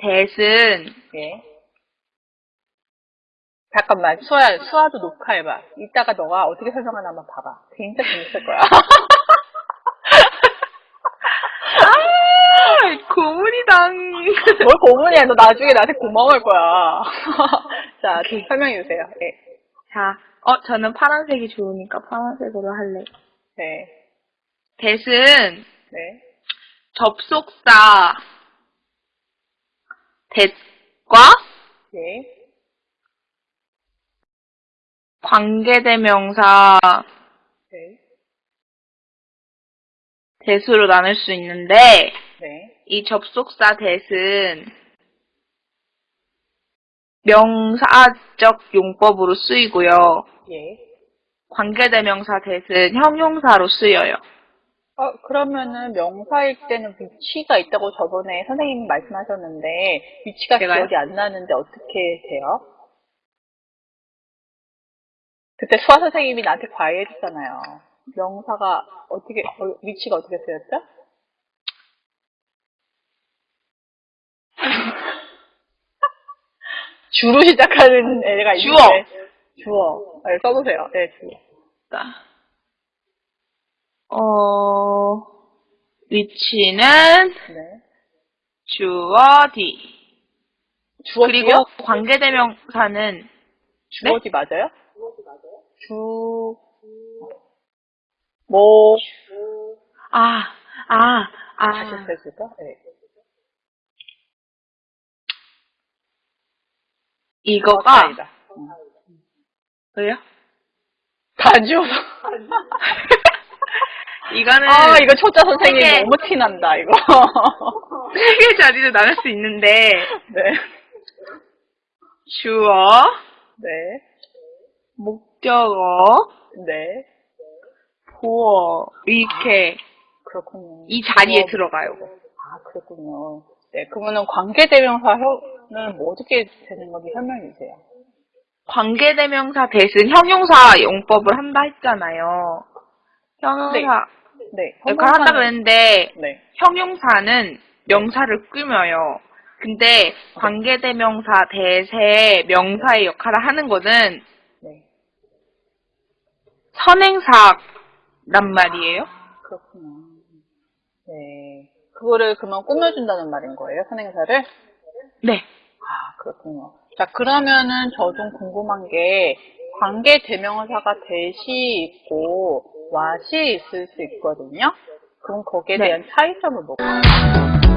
대신 예. 잠깐만, 수아야, 수아도 녹화해봐. 이따가 너가 어떻게 설명하나 한번 봐봐. 진짜 재밌을 거야. 아, 고문이당. 뭘 고문이야. 너 나중에 나한테 고마워할 거야. 자, 설명해 주세요. 예. 자, 어, 저는 파란색이 좋으니까 파란색으로 할래. 네. 대신 네. 접속사 대과 예. 관계대명사 네. 대수로 나눌 수 있는데 네. 이 접속사 대은 명사적 용법으로 쓰이고요. 예. 관계대명사 대은 형용사로 쓰여요. 어, 그러면은 명사일 때는 위치가 있다고 저번에 선생님이 말씀하셨는데 위치가 제가요? 기억이 안 나는데 어떻게 돼요? 그때 수아 선생님이 나한테 과외해줬잖아요. 명사가 어떻게 어, 위치가 어떻게 쓰였죠? 주로 시작하는 애가 있는데 주어. 주어 네, 써보세요. 네, 주어. 자, 어, 위치는 네. 주어 뒤. 주어 그리고 뒤요? 관계대명사는 주어 뒤 맞아요? 주, 뭐, 아, 아, 다시 아. 해줄까? 네. 이거가 아니다. 응. 왜요? 다 지워서. 이거는 아, 이거 초짜 선생님 세 개. 너무 티난다, 이거. 세 개 자리로 나눌 수 있는데 네. 주어, 네. 목적어, 네. 보어 이렇게 그렇군요. 이 자리에 주어. 들어가요. 아, 그렇군요. 네. 그러면은 관계대명사는 뭐 어떻게 되는 건지 설명해 주세요. 관계대명사 대신 형용사 용법을 한다 했잖아요. 형용사 네. 역할 한다 그랬는데 네. 형용사는 명사를 꾸며요. 근데 관계대명사 대세 명사의 역할을 하는 거는 네. 선행사란 말이에요. 그렇구나. 네. 그거를 그러면 꾸며준다는 말인 거예요, 선행사를? 네. 아, 그렇군요. 자, 그러면은 저 좀 궁금한 게, 관계 대명사가 대시 있고, 와시 있을 수 있거든요? 그럼 거기에 네. 대한 차이점을 뭐가?